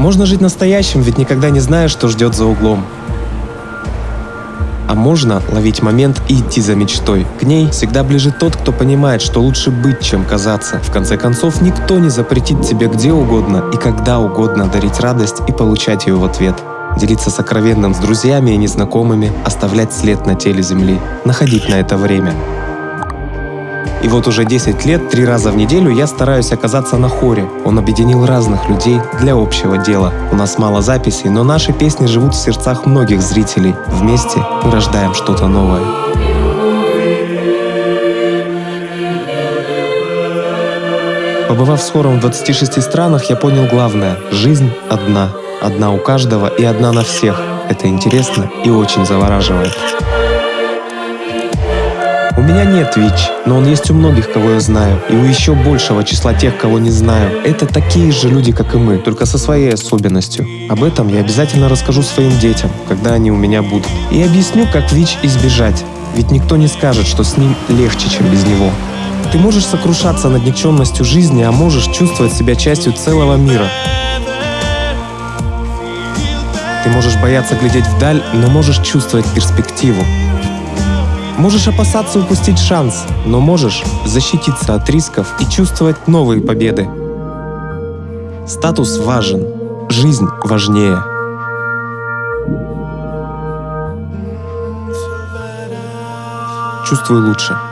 Можно жить настоящим, ведь никогда не знаешь, что ждет за углом. А можно ловить момент и идти за мечтой. К ней всегда ближе тот, кто понимает, что лучше быть, чем казаться. В конце концов, никто не запретит тебе где угодно и когда угодно дарить радость и получать ее в ответ. Делиться сокровенным с друзьями и незнакомыми, оставлять след на теле Земли, находить на это время. И вот уже 10 лет, три раза в неделю я стараюсь оказаться на хоре. Он объединил разных людей для общего дела. У нас мало записей, но наши песни живут в сердцах многих зрителей. Вместе мы рождаем что-то новое. Побывав с хором в 26 странах, я понял главное – жизнь одна. Одна у каждого и одна на всех. Это интересно и очень завораживает. У меня нет ВИЧ, но он есть у многих, кого я знаю, и у еще большего числа тех, кого не знаю. Это такие же люди, как и мы, только со своей особенностью. Об этом я обязательно расскажу своим детям, когда они у меня будут. И объясню, как ВИЧ избежать. Ведь никто не скажет, что с ним легче, чем без него. Ты можешь сокрушаться над никчемностью жизни, а можешь чувствовать себя частью целого мира. Ты можешь бояться глядеть вдаль, но можешь чувствовать перспективу. Можешь опасаться упустить шанс, но можешь защититься от рисков и чувствовать новые победы. Статус важен, жизнь важнее. Чувствую лучше.